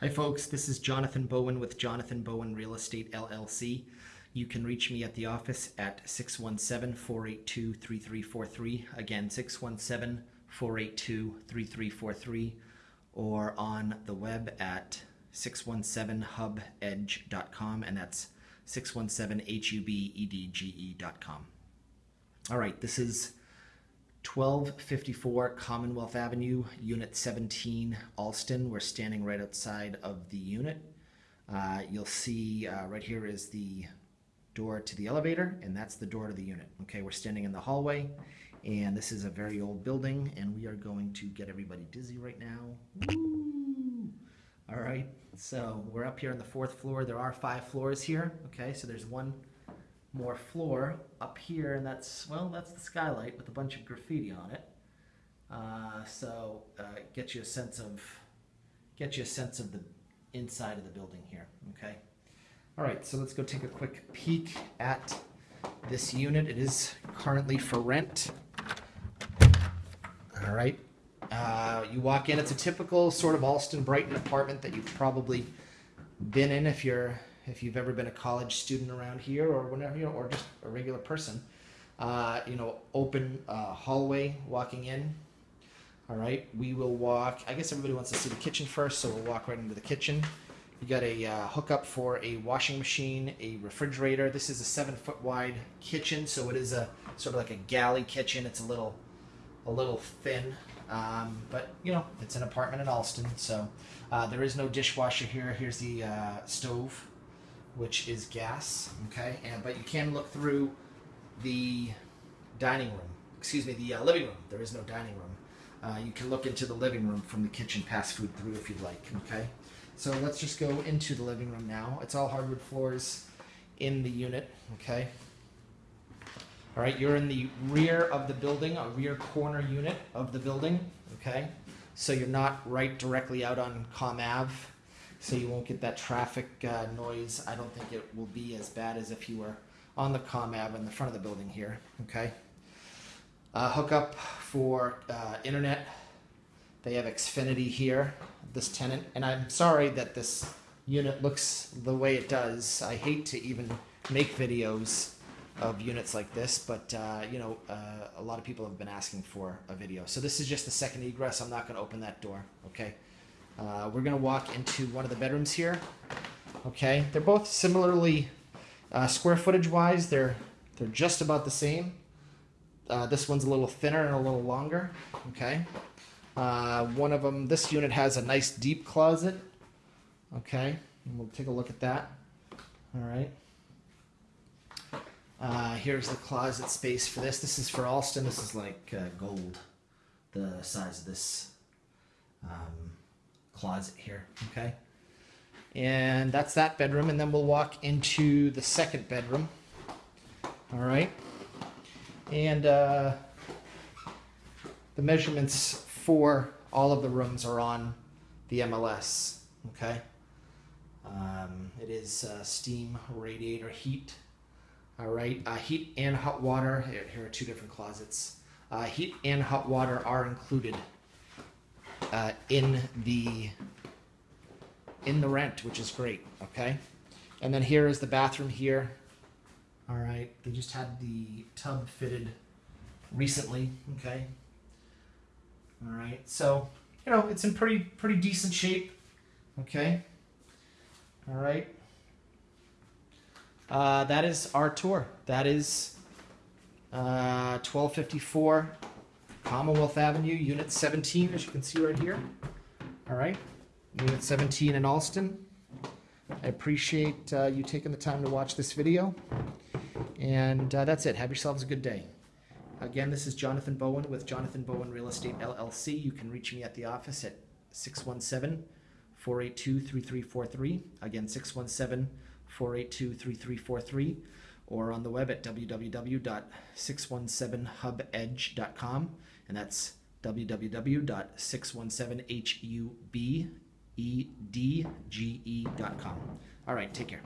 Hi, folks. This is Jonathan Bowen with Jonathan Bowen Real Estate LLC. You can reach me at the office at 617 482 3343. Again, 617 482 3343, or on the web at 617hubedge.com, and that's 617hubedge.com. All right, this is 1254 Commonwealth Avenue, Unit 17, Allston. We're standing right outside of the unit. Uh, you'll see uh, right here is the door to the elevator, and that's the door to the unit. Okay, we're standing in the hallway, and this is a very old building, and we are going to get everybody dizzy right now. Woo! All right, so we're up here on the fourth floor. There are five floors here. Okay, so there's one more floor up here, and that's, well, that's the skylight with a bunch of graffiti on it. Uh, so uh, get you a sense of get you a sense of the inside of the building here. Okay. All right, so let's go take a quick peek at this unit. It is currently for rent. All right. Uh, you walk in. It's a typical sort of Allston Brighton apartment that you've probably been in if you're if you've ever been a college student around here or whenever you know, or just a regular person. Uh, you know, open uh, hallway walking in. All right, we will walk. I guess everybody wants to see the kitchen first, so we'll walk right into the kitchen. You got a uh, hookup for a washing machine, a refrigerator. This is a seven foot wide kitchen, so it is a sort of like a galley kitchen. It's a little, a little thin, um, but you know it's an apartment in Allston, so uh, there is no dishwasher here. Here's the uh, stove which is gas. Okay, and but you can look through the dining room. Excuse me, the uh, living room. There is no dining room. Uh, you can look into the living room from the kitchen, pass food through if you'd like. Okay, so let's just go into the living room now. It's all hardwood floors in the unit. Okay. All right, you're in the rear of the building, a rear corner unit of the building. Okay, so you're not right directly out on Com Ave so you won't get that traffic uh, noise. I don't think it will be as bad as if you were on the Com Ave in the front of the building here. Okay. Uh, hookup for uh, internet. They have Xfinity here, this tenant, and I'm sorry that this unit looks the way it does. I hate to even make videos of units like this, but uh, you know, uh, a lot of people have been asking for a video. So this is just the second egress. I'm not going to open that door. Okay. Uh, we're going to walk into one of the bedrooms here. Okay, they're both similarly uh, square footage wise. They're they're just about the same. Uh, this one's a little thinner and a little longer. Okay, uh, one of them. This unit has a nice deep closet. Okay, and we'll take a look at that. All right. Uh, here's the closet space for this. This is for Allston. This is like uh, gold, the size of this. Um, closet here, okay? And that's that bedroom, and then we'll walk into the second bedroom. All right. And uh, the measurements for all of the rooms are on the MLS, okay? Um, it is uh, steam radiator heat. All right, uh, heat and hot water. Here, here are two different closets. Uh, heat and hot water are included uh, in the in the rent, which is great. Okay, and then here is the bathroom here. All right, they just had the tub fitted recently. Okay. All right, so you know it's in pretty pretty decent shape. Okay. All right. Uh, that is our tour. That is uh, 1254 Commonwealth Avenue, Unit 17, as you can see right here. All right, Unit 17 in Allston. I appreciate uh, you taking the time to watch this video. And uh, that's it. Have yourselves a good day. Again, this is Jonathan Bowen with Jonathan Bowen Real Estate LLC. You can reach me at the office at 617 482 3343. Again, 617 482 3343 or on the web at www.617hubedge.com and that's www.617hubedge.com. All right, take care.